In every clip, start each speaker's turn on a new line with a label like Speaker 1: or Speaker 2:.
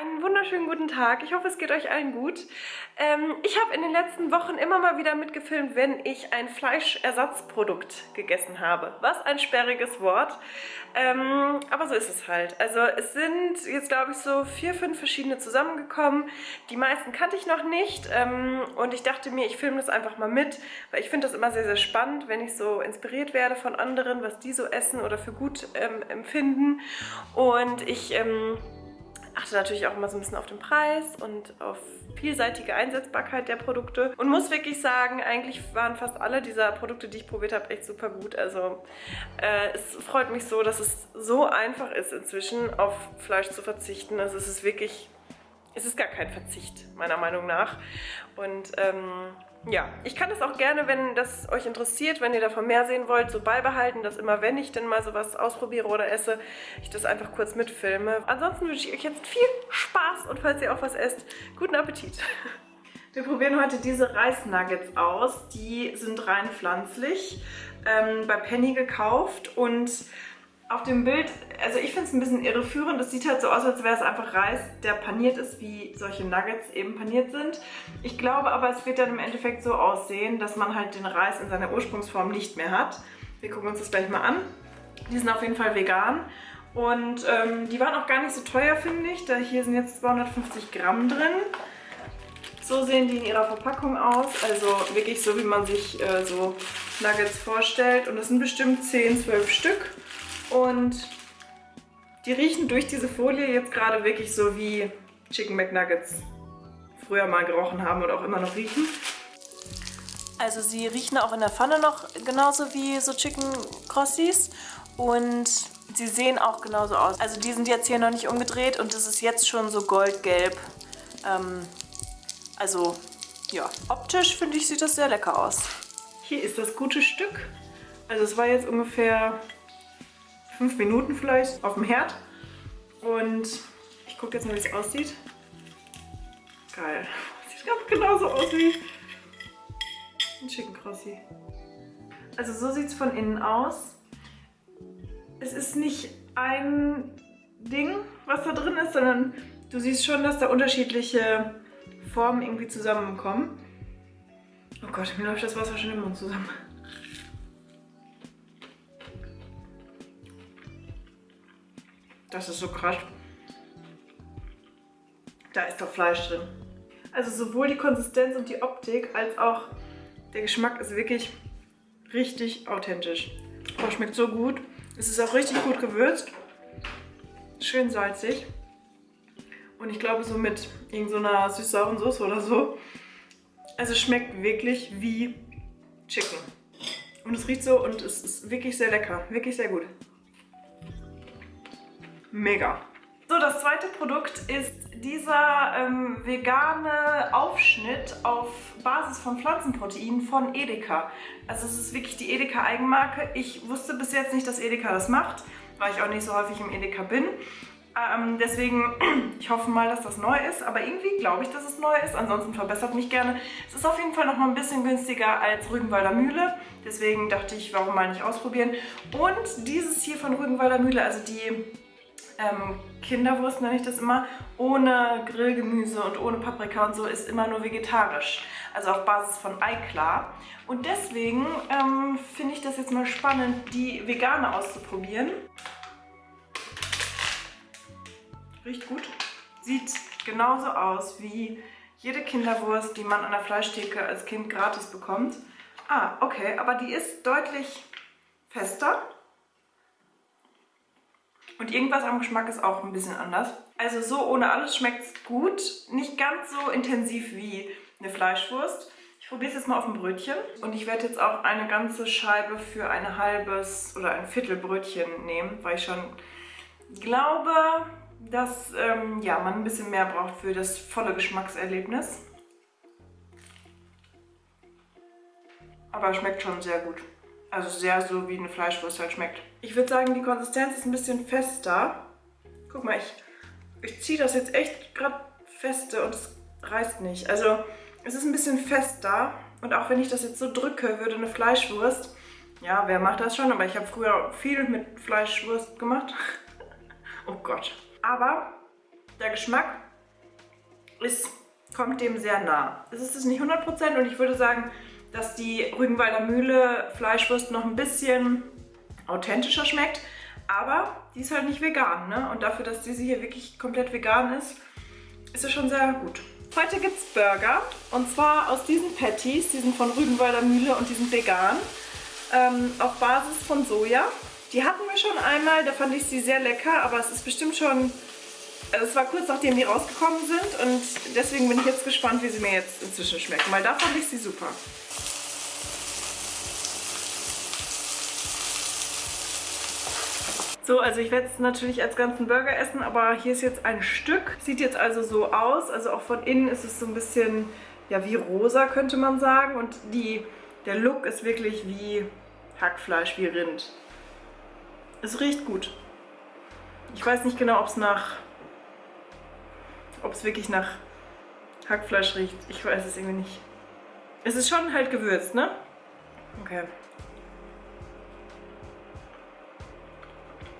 Speaker 1: Einen wunderschönen guten Tag. Ich hoffe, es geht euch allen gut. Ähm, ich habe in den letzten Wochen immer mal wieder mitgefilmt, wenn ich ein Fleischersatzprodukt gegessen habe. Was ein sperriges Wort. Ähm, aber so ist es halt. Also es sind jetzt, glaube ich, so vier, fünf verschiedene zusammengekommen. Die meisten kannte ich noch nicht. Ähm, und ich dachte mir, ich filme das einfach mal mit, weil ich finde das immer sehr, sehr spannend, wenn ich so inspiriert werde von anderen, was die so essen oder für gut ähm, empfinden. Und ich ähm, achte natürlich auch immer so ein bisschen auf den Preis und auf vielseitige Einsetzbarkeit der Produkte und muss wirklich sagen, eigentlich waren fast alle dieser Produkte, die ich probiert habe, echt super gut. Also äh, es freut mich so, dass es so einfach ist inzwischen auf Fleisch zu verzichten. Also es ist wirklich, es ist gar kein Verzicht, meiner Meinung nach. Und ähm, ja, ich kann das auch gerne, wenn das euch interessiert, wenn ihr davon mehr sehen wollt, so beibehalten, dass immer, wenn ich denn mal sowas ausprobiere oder esse, ich das einfach kurz mitfilme. Ansonsten wünsche ich euch jetzt viel Spaß und falls ihr auch was esst, guten Appetit. Wir probieren heute diese Reisnuggets aus. Die sind rein pflanzlich, ähm, bei Penny gekauft und auf dem Bild, also ich finde es ein bisschen irreführend. Es sieht halt so aus, als wäre es einfach Reis, der paniert ist, wie solche Nuggets eben paniert sind. Ich glaube aber, es wird dann im Endeffekt so aussehen, dass man halt den Reis in seiner Ursprungsform nicht mehr hat. Wir gucken uns das gleich mal an. Die sind auf jeden Fall vegan. Und ähm, die waren auch gar nicht so teuer, finde ich. Da hier sind jetzt 250 Gramm drin. So sehen die in ihrer Verpackung aus. Also wirklich so, wie man sich äh, so Nuggets vorstellt. Und es sind bestimmt 10, 12 Stück. Und die riechen durch diese Folie jetzt gerade wirklich so wie Chicken McNuggets früher mal gerochen haben und auch immer noch riechen. Also sie riechen auch in der Pfanne noch genauso wie so Chicken Crossies und sie sehen auch genauso aus. Also die sind jetzt hier noch nicht umgedreht und es ist jetzt schon so goldgelb. Ähm, also ja, optisch finde ich sieht das sehr lecker aus. Hier ist das gute Stück. Also es war jetzt ungefähr fünf Minuten vielleicht auf dem Herd. Und ich gucke jetzt mal, wie es aussieht. Geil. Sieht ganz genauso aus wie ein Chicken Crossi. Also so sieht es von innen aus. Es ist nicht ein Ding, was da drin ist, sondern du siehst schon, dass da unterschiedliche Formen irgendwie zusammenkommen. Oh Gott, mir läuft das Wasser schon im Mund zusammen. Das ist so krass. Da ist doch Fleisch drin. Also sowohl die Konsistenz und die Optik als auch der Geschmack ist wirklich richtig authentisch. Oh, schmeckt so gut. Es ist auch richtig gut gewürzt. Schön salzig. Und ich glaube so mit irgendeiner so süß-sauren Soße oder so. Also schmeckt wirklich wie Chicken. Und es riecht so und es ist wirklich sehr lecker. Wirklich sehr gut. Mega. So, das zweite Produkt ist dieser ähm, vegane Aufschnitt auf Basis von Pflanzenproteinen von Edeka. Also es ist wirklich die Edeka Eigenmarke. Ich wusste bis jetzt nicht, dass Edeka das macht, weil ich auch nicht so häufig im Edeka bin. Ähm, deswegen, ich hoffe mal, dass das neu ist, aber irgendwie glaube ich, dass es neu ist. Ansonsten verbessert mich gerne. Es ist auf jeden Fall noch mal ein bisschen günstiger als Rügenwalder Mühle. Deswegen dachte ich, warum mal nicht ausprobieren. Und dieses hier von Rügenwalder Mühle, also die ähm, Kinderwurst nenne ich das immer, ohne Grillgemüse und ohne Paprika und so, ist immer nur vegetarisch. Also auf Basis von Eiklar. Und deswegen ähm, finde ich das jetzt mal spannend, die vegane auszuprobieren. Riecht gut. Sieht genauso aus wie jede Kinderwurst, die man an der Fleischtheke als Kind gratis bekommt. Ah, okay, aber die ist deutlich fester und irgendwas am Geschmack ist auch ein bisschen anders. Also so ohne alles schmeckt es gut. Nicht ganz so intensiv wie eine Fleischwurst. Ich probiere es jetzt mal auf ein Brötchen. Und ich werde jetzt auch eine ganze Scheibe für ein halbes oder ein Viertel Brötchen nehmen, weil ich schon glaube, dass ähm, ja, man ein bisschen mehr braucht für das volle Geschmackserlebnis. Aber schmeckt schon sehr gut. Also sehr so wie eine Fleischwurst halt schmeckt. Ich würde sagen, die Konsistenz ist ein bisschen fester. Guck mal, ich, ich ziehe das jetzt echt gerade feste und es reißt nicht. Also es ist ein bisschen fester und auch wenn ich das jetzt so drücke, würde eine Fleischwurst, ja, wer macht das schon? Aber ich habe früher viel mit Fleischwurst gemacht. oh Gott. Aber der Geschmack ist, kommt dem sehr nah. Es ist nicht 100% und ich würde sagen, dass die Rügenwalder Mühle Fleischwurst noch ein bisschen authentischer schmeckt. Aber die ist halt nicht vegan, ne? Und dafür, dass diese hier wirklich komplett vegan ist, ist es schon sehr gut. Heute gibt es Burger und zwar aus diesen Patties, die sind von Rügenwalder Mühle und die sind vegan, ähm, auf Basis von Soja. Die hatten wir schon einmal, da fand ich sie sehr lecker, aber es ist bestimmt schon, also es war kurz nachdem die rausgekommen sind und deswegen bin ich jetzt gespannt, wie sie mir jetzt inzwischen schmecken, weil da fand ich sie super. So, also ich werde es natürlich als ganzen Burger essen, aber hier ist jetzt ein Stück. Sieht jetzt also so aus, also auch von innen ist es so ein bisschen, ja wie rosa könnte man sagen. Und die, der Look ist wirklich wie Hackfleisch, wie Rind. Es riecht gut. Ich weiß nicht genau, ob es nach, ob es wirklich nach Hackfleisch riecht. Ich weiß es irgendwie nicht. Es ist schon halt gewürzt, ne? Okay.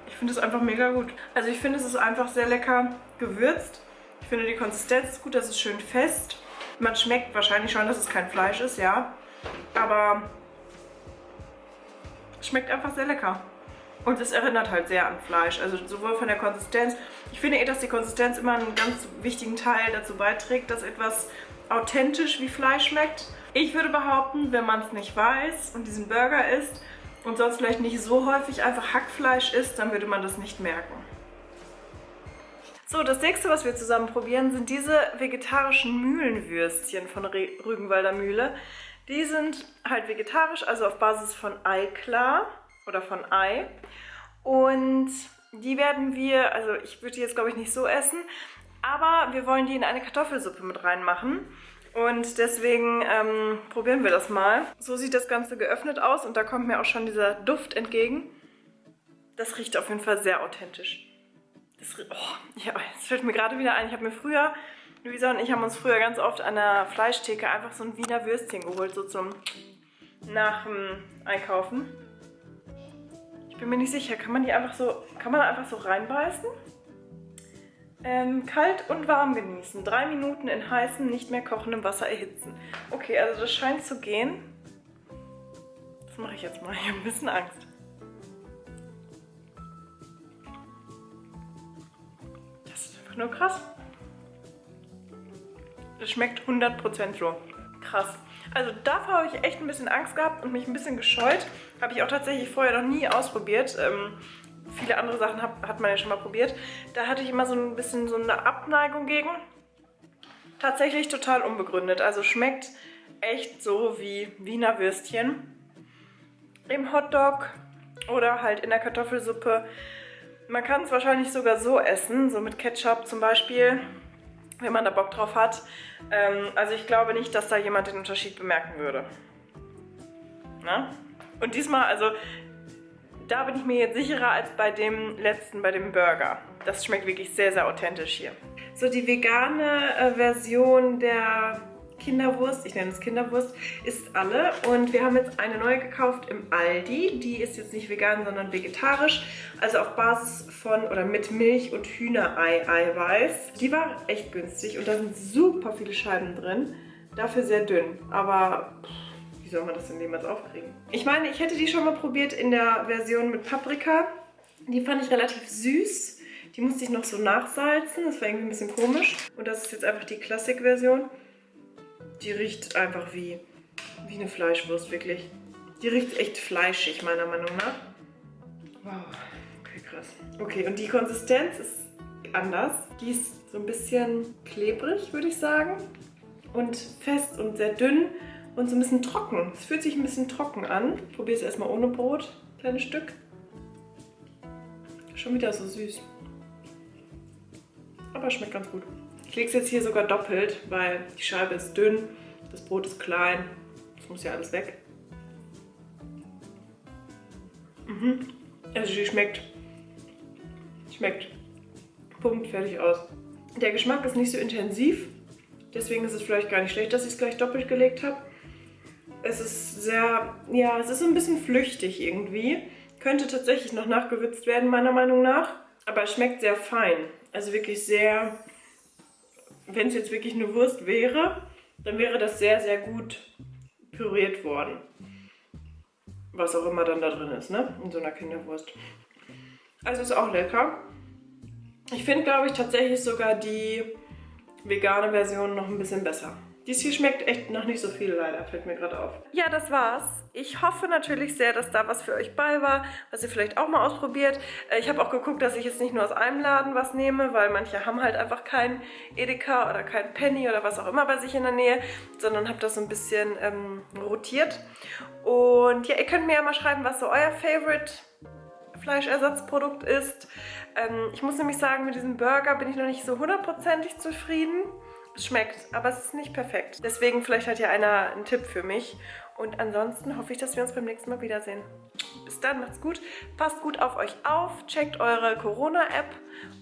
Speaker 1: Ich finde es einfach mega gut. Also ich finde, es ist einfach sehr lecker gewürzt. Ich finde die Konsistenz ist gut, das ist schön fest. Man schmeckt wahrscheinlich schon, dass es kein Fleisch ist, ja. Aber es schmeckt einfach sehr lecker. Und es erinnert halt sehr an Fleisch, also sowohl von der Konsistenz. Ich finde eh, dass die Konsistenz immer einen ganz wichtigen Teil dazu beiträgt, dass etwas authentisch wie Fleisch schmeckt. Ich würde behaupten, wenn man es nicht weiß und diesen Burger isst, und sonst vielleicht nicht so häufig einfach Hackfleisch isst, dann würde man das nicht merken. So, das nächste, was wir zusammen probieren, sind diese vegetarischen Mühlenwürstchen von Rügenwalder Mühle. Die sind halt vegetarisch, also auf Basis von Eiklar oder von Ei. Und die werden wir, also ich würde die jetzt glaube ich nicht so essen, aber wir wollen die in eine Kartoffelsuppe mit reinmachen. Und deswegen ähm, probieren wir das mal. So sieht das Ganze geöffnet aus und da kommt mir auch schon dieser Duft entgegen. Das riecht auf jeden Fall sehr authentisch. Das, oh, ja, das fällt mir gerade wieder ein. Ich habe mir früher, Luisa und ich haben uns früher ganz oft an der Fleischtheke einfach so ein Wiener Würstchen geholt, so zum nach dem Einkaufen. Bin mir nicht sicher, kann man die einfach so, kann man einfach so reinbeißen? Ähm, kalt und warm genießen. Drei Minuten in heißem, nicht mehr kochendem Wasser erhitzen. Okay, also das scheint zu gehen. Das mache ich jetzt mal. Ich habe ein bisschen Angst. Das ist einfach nur krass. Das schmeckt 100% so. Krass. Also davor habe ich echt ein bisschen Angst gehabt und mich ein bisschen gescheut. Habe ich auch tatsächlich vorher noch nie ausprobiert. Ähm, viele andere Sachen hat, hat man ja schon mal probiert. Da hatte ich immer so ein bisschen so eine Abneigung gegen. Tatsächlich total unbegründet. Also schmeckt echt so wie Wiener Würstchen im Hotdog oder halt in der Kartoffelsuppe. Man kann es wahrscheinlich sogar so essen, so mit Ketchup zum Beispiel, wenn man da Bock drauf hat. Ähm, also ich glaube nicht, dass da jemand den Unterschied bemerken würde. Na? Und diesmal, also da bin ich mir jetzt sicherer als bei dem letzten, bei dem Burger. Das schmeckt wirklich sehr, sehr authentisch hier. So, die vegane äh, Version der Kinderwurst, ich nenne es Kinderwurst, ist alle. Und wir haben jetzt eine neue gekauft im Aldi. Die ist jetzt nicht vegan, sondern vegetarisch. Also auf Basis von oder mit Milch und Hühnerei-Eiweiß. Die war echt günstig und da sind super viele Scheiben drin. Dafür sehr dünn, aber... Wie soll man das denn jemals aufkriegen? Ich meine, ich hätte die schon mal probiert in der Version mit Paprika. Die fand ich relativ süß. Die musste ich noch so nachsalzen. Das war irgendwie ein bisschen komisch. Und das ist jetzt einfach die Klassik-Version. Die riecht einfach wie, wie eine Fleischwurst, wirklich. Die riecht echt fleischig, meiner Meinung nach. Wow, okay, krass. Okay, und die Konsistenz ist anders. Die ist so ein bisschen klebrig, würde ich sagen. Und fest und sehr dünn und so ein bisschen trocken. Es fühlt sich ein bisschen trocken an. Ich probiere es erstmal ohne Brot, kleines Stück. Schon wieder so süß. Aber schmeckt ganz gut. Ich lege es jetzt hier sogar doppelt, weil die Scheibe ist dünn, das Brot ist klein. Das muss ja alles weg. Mhm. Also die schmeckt. Schmeckt. Punkt, fertig aus. Der Geschmack ist nicht so intensiv. Deswegen ist es vielleicht gar nicht schlecht, dass ich es gleich doppelt gelegt habe. Es ist sehr, ja, es ist so ein bisschen flüchtig irgendwie. Könnte tatsächlich noch nachgewürzt werden, meiner Meinung nach. Aber es schmeckt sehr fein. Also wirklich sehr wenn es jetzt wirklich eine Wurst wäre, dann wäre das sehr, sehr gut püriert worden. Was auch immer dann da drin ist, ne? In so einer Kinderwurst. Also ist auch lecker. Ich finde, glaube ich, tatsächlich sogar die vegane Version noch ein bisschen besser. Dies hier schmeckt echt noch nicht so viel leider, fällt mir gerade auf. Ja, das war's. Ich hoffe natürlich sehr, dass da was für euch bei war, was ihr vielleicht auch mal ausprobiert. Äh, ich habe auch geguckt, dass ich jetzt nicht nur aus einem Laden was nehme, weil manche haben halt einfach kein Edeka oder kein Penny oder was auch immer bei sich in der Nähe, sondern habe das so ein bisschen ähm, rotiert. Und ja, ihr könnt mir ja mal schreiben, was so euer Favorite Fleischersatzprodukt ist. Ähm, ich muss nämlich sagen, mit diesem Burger bin ich noch nicht so hundertprozentig zufrieden. Es schmeckt, aber es ist nicht perfekt. Deswegen vielleicht hat ja einer einen Tipp für mich. Und ansonsten hoffe ich, dass wir uns beim nächsten Mal wiedersehen. Bis dann, macht's gut, passt gut auf euch auf, checkt eure Corona-App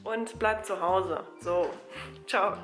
Speaker 1: und bleibt zu Hause. So, ciao.